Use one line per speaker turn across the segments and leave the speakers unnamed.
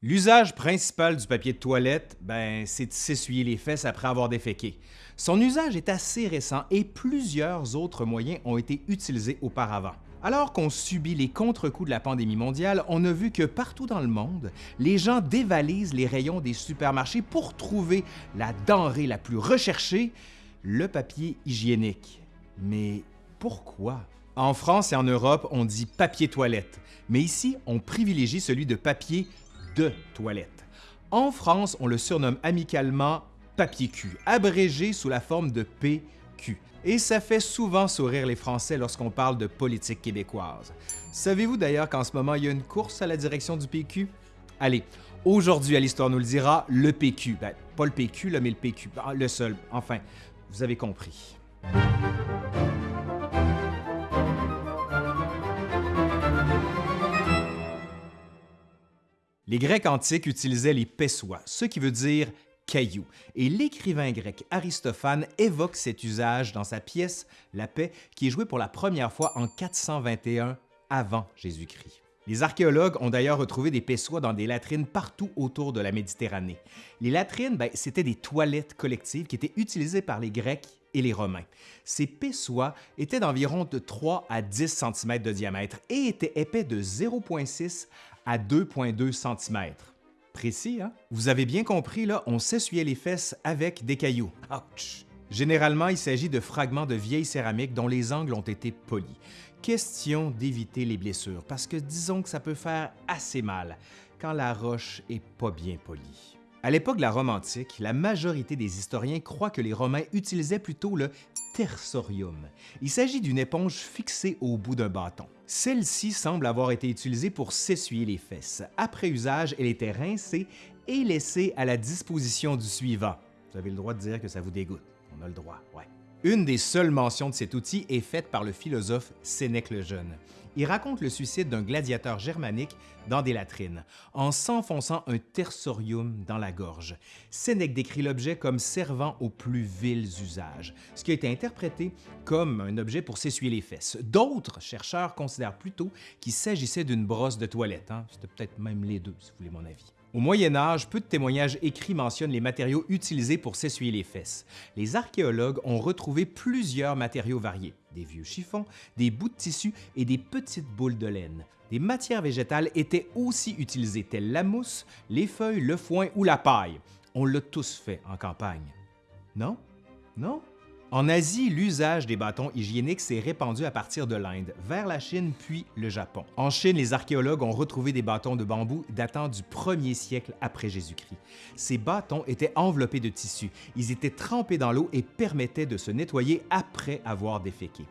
L'usage principal du papier de toilette, ben, c'est de s'essuyer les fesses après avoir déféqué. Son usage est assez récent et plusieurs autres moyens ont été utilisés auparavant. Alors qu'on subit les contre-coups de la pandémie mondiale, on a vu que partout dans le monde, les gens dévalisent les rayons des supermarchés pour trouver la denrée la plus recherchée, le papier hygiénique. Mais pourquoi? En France et en Europe, on dit papier toilette, mais ici, on privilégie celui de papier de toilette. En France, on le surnomme amicalement papier cul, abrégé sous la forme de PQ. Et ça fait souvent sourire les Français lorsqu'on parle de politique québécoise. Savez-vous d'ailleurs qu'en ce moment, il y a une course à la direction du PQ? Allez, aujourd'hui à l'Histoire nous le dira, le PQ. Ben, pas le PQ, mais le PQ. Le seul. Enfin, vous avez compris. Les Grecs antiques utilisaient les pessois, ce qui veut dire caillou, et l'écrivain grec Aristophane évoque cet usage dans sa pièce La paix, qui est jouée pour la première fois en 421 avant Jésus-Christ. Les archéologues ont d'ailleurs retrouvé des pessois dans des latrines partout autour de la Méditerranée. Les latrines, ben, c'était des toilettes collectives qui étaient utilisées par les Grecs et les Romains. Ces pessois étaient d'environ de 3 à 10 cm de diamètre et étaient épais de 0,6 à 2,2 cm. Précis, hein? Vous avez bien compris, là, on s'essuyait les fesses avec des cailloux. Ouch! Généralement, il s'agit de fragments de vieilles céramiques dont les angles ont été polis. Question d'éviter les blessures, parce que disons que ça peut faire assez mal quand la roche est pas bien polie. À l'époque de la Rome antique, la majorité des historiens croient que les Romains utilisaient plutôt le tersorium. Il s'agit d'une éponge fixée au bout d'un bâton. Celle-ci semble avoir été utilisée pour s'essuyer les fesses. Après usage, elle était rincée et laissée à la disposition du suivant. Vous avez le droit de dire que ça vous dégoûte. On a le droit, ouais. Une des seules mentions de cet outil est faite par le philosophe Sénèque le Jeune. Il raconte le suicide d'un gladiateur germanique dans des latrines, en s'enfonçant un tersorium dans la gorge. Sénèque décrit l'objet comme servant aux plus vils usages, ce qui a été interprété comme un objet pour s'essuyer les fesses. D'autres chercheurs considèrent plutôt qu'il s'agissait d'une brosse de toilette. Hein? C'était peut-être même les deux, si vous voulez mon avis. Au Moyen Âge, peu de témoignages écrits mentionnent les matériaux utilisés pour s'essuyer les fesses. Les archéologues ont retrouvé plusieurs matériaux variés, des vieux chiffons, des bouts de tissu et des petites boules de laine. Des matières végétales étaient aussi utilisées, telles la mousse, les feuilles, le foin ou la paille. On l'a tous fait en campagne. Non? Non? En Asie, l'usage des bâtons hygiéniques s'est répandu à partir de l'Inde, vers la Chine puis le Japon. En Chine, les archéologues ont retrouvé des bâtons de bambou datant du 1er siècle après Jésus-Christ. Ces bâtons étaient enveloppés de tissu, ils étaient trempés dans l'eau et permettaient de se nettoyer après avoir déféqué.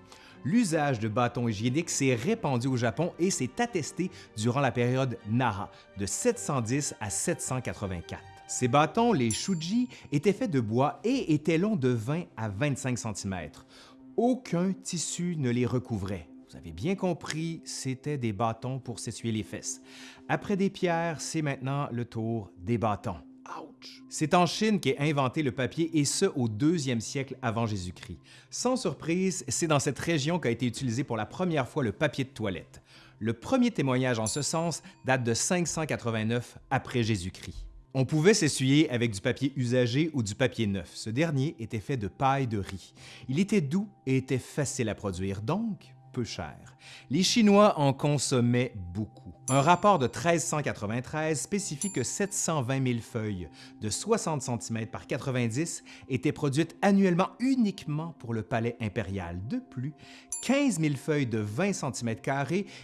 L'usage de bâtons hygiéniques s'est répandu au Japon et s'est attesté durant la période Nara, de 710 à 784. Ces bâtons, les shuji, étaient faits de bois et étaient longs de 20 à 25 cm. Aucun tissu ne les recouvrait. Vous avez bien compris, c'était des bâtons pour s'essuyer les fesses. Après des pierres, c'est maintenant le tour des bâtons. Ouch! C'est en Chine qu'est inventé le papier et ce au deuxième siècle avant Jésus-Christ. Sans surprise, c'est dans cette région qu'a été utilisé pour la première fois le papier de toilette. Le premier témoignage en ce sens date de 589 après Jésus-Christ. On pouvait s'essuyer avec du papier usagé ou du papier neuf. Ce dernier était fait de paille de riz. Il était doux et était facile à produire, donc peu cher. Les Chinois en consommaient beaucoup. Un rapport de 1393 spécifie que 720 000 feuilles de 60 cm par 90 étaient produites annuellement uniquement pour le palais impérial. De plus, 15 000 feuilles de 20 cm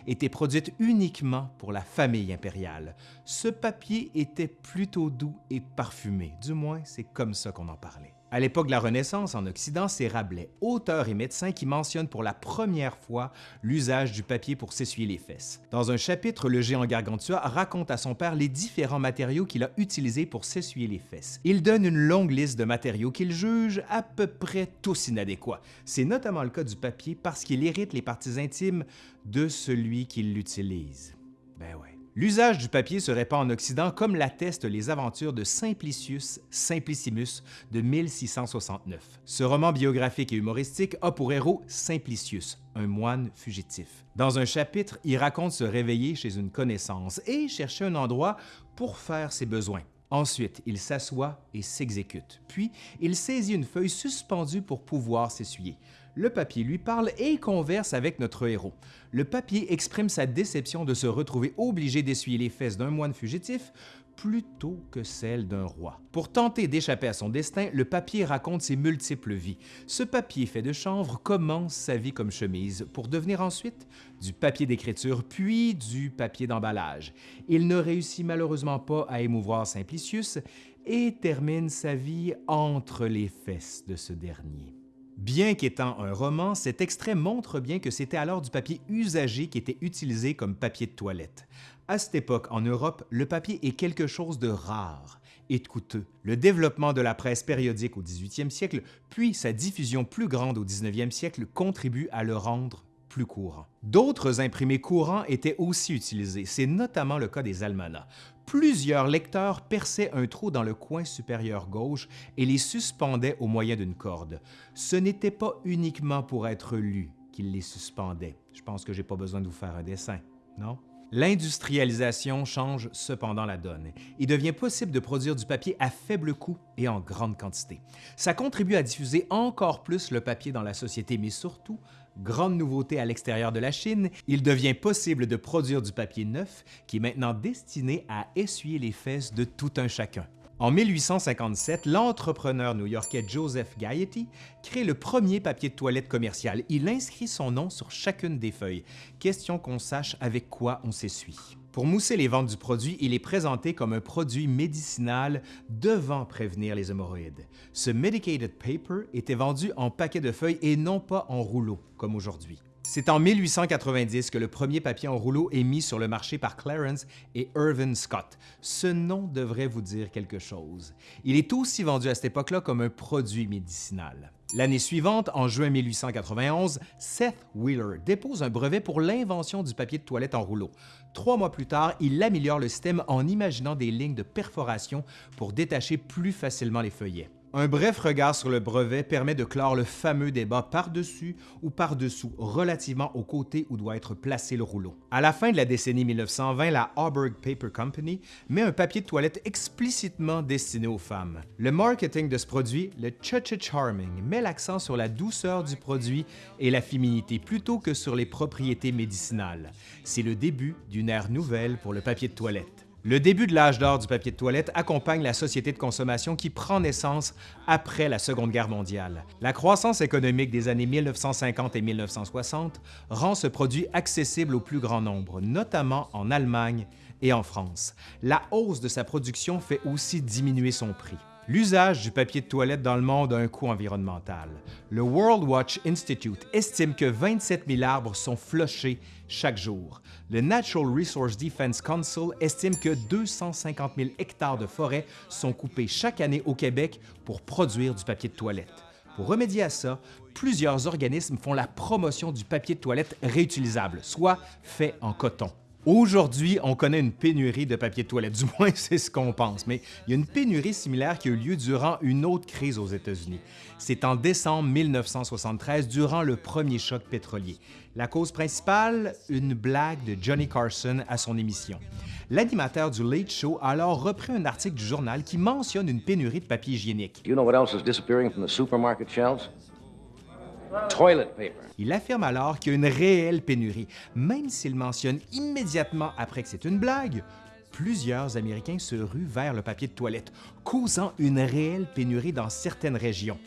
étaient produites uniquement pour la famille impériale. Ce papier était plutôt doux et parfumé, du moins c'est comme ça qu'on en parlait. À l'époque de la Renaissance, en Occident, c'est Rabelais, auteur et médecin, qui mentionne pour la première fois l'usage du papier pour s'essuyer les fesses. Dans un chapitre, le géant Gargantua raconte à son père les différents matériaux qu'il a utilisés pour s'essuyer les fesses. Il donne une longue liste de matériaux qu'il juge à peu près tous inadéquats. C'est notamment le cas du papier parce qu'il irrite les parties intimes de celui qui l'utilise. Ben ouais. L'usage du papier se répand en Occident comme l'attestent les aventures de Simplicius Simplicimus de 1669. Ce roman biographique et humoristique a pour héros Simplicius, un moine fugitif. Dans un chapitre, il raconte se réveiller chez une connaissance et chercher un endroit pour faire ses besoins. Ensuite, il s'assoit et s'exécute. Puis, il saisit une feuille suspendue pour pouvoir s'essuyer. Le papier lui parle et converse avec notre héros. Le papier exprime sa déception de se retrouver obligé d'essuyer les fesses d'un moine fugitif plutôt que celle d'un roi. Pour tenter d'échapper à son destin, le papier raconte ses multiples vies. Ce papier fait de chanvre commence sa vie comme chemise pour devenir ensuite du papier d'écriture puis du papier d'emballage. Il ne réussit malheureusement pas à émouvoir Simplicius et termine sa vie entre les fesses de ce dernier. Bien qu'étant un roman, cet extrait montre bien que c'était alors du papier usagé qui était utilisé comme papier de toilette. À cette époque, en Europe, le papier est quelque chose de rare et de coûteux. Le développement de la presse périodique au 18e siècle, puis sa diffusion plus grande au 19e siècle contribuent à le rendre plus courant. D'autres imprimés courants étaient aussi utilisés, c'est notamment le cas des almanachs. Plusieurs lecteurs perçaient un trou dans le coin supérieur gauche et les suspendaient au moyen d'une corde. Ce n'était pas uniquement pour être lu qu'ils les suspendaient. Je pense que j'ai pas besoin de vous faire un dessin, non? L'industrialisation change cependant la donne. Il devient possible de produire du papier à faible coût et en grande quantité. Ça contribue à diffuser encore plus le papier dans la société, mais surtout, grande nouveauté à l'extérieur de la Chine, il devient possible de produire du papier neuf qui est maintenant destiné à essuyer les fesses de tout un chacun. En 1857, l'entrepreneur new-yorkais Joseph Gaiety crée le premier papier de toilette commercial. Il inscrit son nom sur chacune des feuilles. Question qu'on sache avec quoi on s'essuie. Pour mousser les ventes du produit, il est présenté comme un produit médicinal devant prévenir les hémorroïdes. Ce medicated paper était vendu en paquets de feuilles et non pas en rouleaux, comme aujourd'hui. C'est en 1890 que le premier papier en rouleau est mis sur le marché par Clarence et Irvin Scott. Ce nom devrait vous dire quelque chose. Il est aussi vendu à cette époque-là comme un produit médicinal. L'année suivante, en juin 1891, Seth Wheeler dépose un brevet pour l'invention du papier de toilette en rouleau. Trois mois plus tard, il améliore le système en imaginant des lignes de perforation pour détacher plus facilement les feuillets. Un bref regard sur le brevet permet de clore le fameux débat par-dessus ou par-dessous relativement au côté où doit être placé le rouleau. À la fin de la décennie 1920, la Auburg Paper Company met un papier de toilette explicitement destiné aux femmes. Le marketing de ce produit, le Cha Charming, met l'accent sur la douceur du produit et la féminité plutôt que sur les propriétés médicinales. C'est le début d'une ère nouvelle pour le papier de toilette. Le début de l'âge d'or du papier de toilette accompagne la société de consommation qui prend naissance après la Seconde Guerre mondiale. La croissance économique des années 1950 et 1960 rend ce produit accessible au plus grand nombre, notamment en Allemagne et en France. La hausse de sa production fait aussi diminuer son prix. L'usage du papier de toilette dans le monde a un coût environnemental. Le World Watch Institute estime que 27 000 arbres sont flochés chaque jour. Le Natural Resource Defense Council estime que 250 000 hectares de forêt sont coupés chaque année au Québec pour produire du papier de toilette. Pour remédier à ça, plusieurs organismes font la promotion du papier de toilette réutilisable, soit fait en coton. Aujourd'hui, on connaît une pénurie de papier de toilette, du moins c'est ce qu'on pense, mais il y a une pénurie similaire qui a eu lieu durant une autre crise aux États-Unis. C'est en décembre 1973, durant le premier choc pétrolier. La cause principale, une blague de Johnny Carson à son émission. L'animateur du Late Show a alors repris un article du journal qui mentionne une pénurie de papier hygiénique.
You know what else is disappearing from the supermarket shelves?
Il affirme alors qu'il y a une réelle pénurie, même s'il mentionne immédiatement après que c'est une blague. Plusieurs Américains se ruent vers le papier de toilette, causant une réelle pénurie dans certaines régions.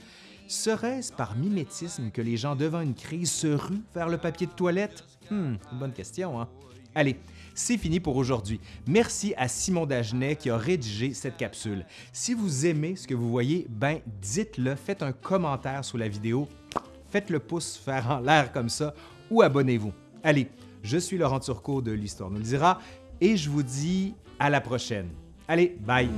Serait-ce par mimétisme que les gens devant une crise se ruent vers le papier de toilette? Hmm, bonne question, hein? Allez, c'est fini pour aujourd'hui. Merci à Simon Dagenet qui a rédigé cette capsule. Si vous aimez ce que vous voyez, ben dites-le, faites un commentaire sous la vidéo faites le pouce faire en l'air comme ça ou abonnez-vous. Allez, je suis Laurent Turcot de l'Histoire nous le dira et je vous dis à la prochaine. Allez, bye!